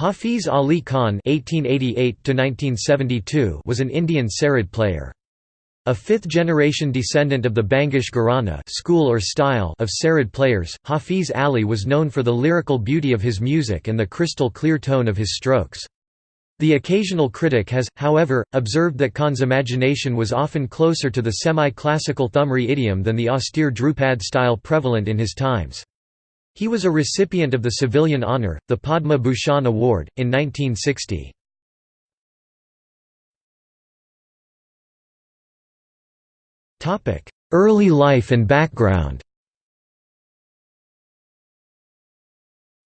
Hafiz Ali Khan (1888–1972) was an Indian sarod player. A fifth-generation descendant of the Bangash Gharana school or style of sarod players, Hafiz Ali was known for the lyrical beauty of his music and the crystal-clear tone of his strokes. The occasional critic has, however, observed that Khan's imagination was often closer to the semi-classical Thumri idiom than the austere Dhrupad style prevalent in his times. He was a recipient of the civilian honour, the Padma Bhushan Award, in 1960. Early life and background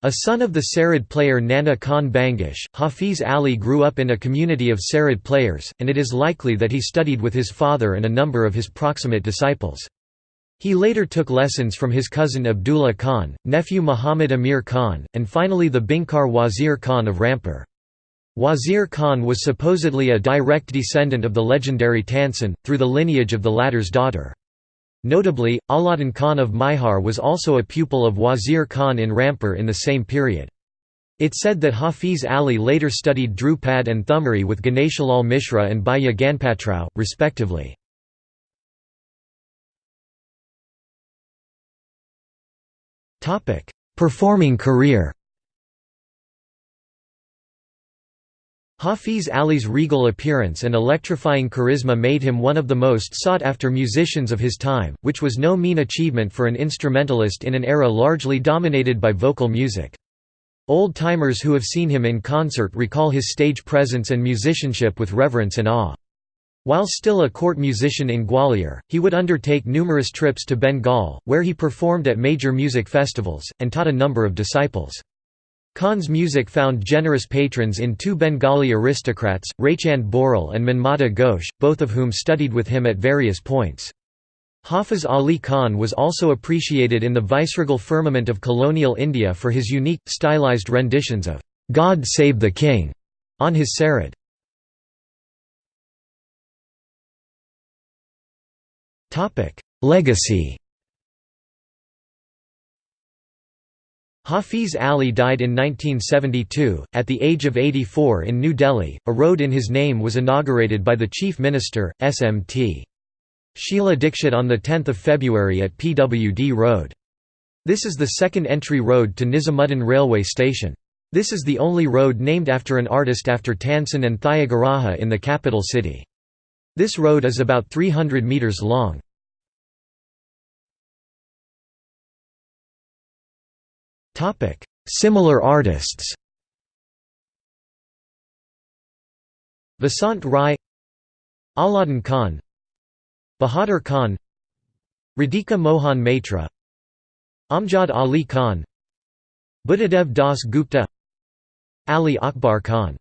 A son of the Sarod player Nana Khan Bangash, Hafiz Ali grew up in a community of Sarod players, and it is likely that he studied with his father and a number of his proximate disciples. He later took lessons from his cousin Abdullah Khan, nephew Muhammad Amir Khan, and finally the Binkar Wazir Khan of Rampur. Wazir Khan was supposedly a direct descendant of the legendary Tansen, through the lineage of the latter's daughter. Notably, Alauddin Khan of Maihar was also a pupil of Wazir Khan in Rampur in the same period. It said that Hafiz Ali later studied Dhrupad and Thumri with Ganeshalal Mishra and Bhaya Ganpatrao, respectively. Performing career Hafiz Ali's regal appearance and electrifying charisma made him one of the most sought-after musicians of his time, which was no mean achievement for an instrumentalist in an era largely dominated by vocal music. Old-timers who have seen him in concert recall his stage presence and musicianship with reverence and awe. While still a court musician in Gwalior, he would undertake numerous trips to Bengal, where he performed at major music festivals, and taught a number of disciples. Khan's music found generous patrons in two Bengali aristocrats, Raichand Boral and Manmata Ghosh, both of whom studied with him at various points. Hafiz Ali Khan was also appreciated in the viceregal firmament of colonial India for his unique, stylized renditions of "'God Save the King' on his sarod. Legacy Hafiz Ali died in 1972, at the age of 84 in New Delhi. A road in his name was inaugurated by the Chief Minister, SMT. Sheila Dikshit on 10 February at PWD Road. This is the second entry road to Nizamuddin railway station. This is the only road named after an artist after Tansen and Thyagaraja in the capital city. This road is about 300 metres long. Topic: Similar artists. Vasant Rai Alauddin Khan Bahadur Khan Radhika Mohan Maitra Amjad Ali Khan Buddhadev Das Gupta Ali Akbar Khan